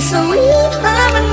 so we.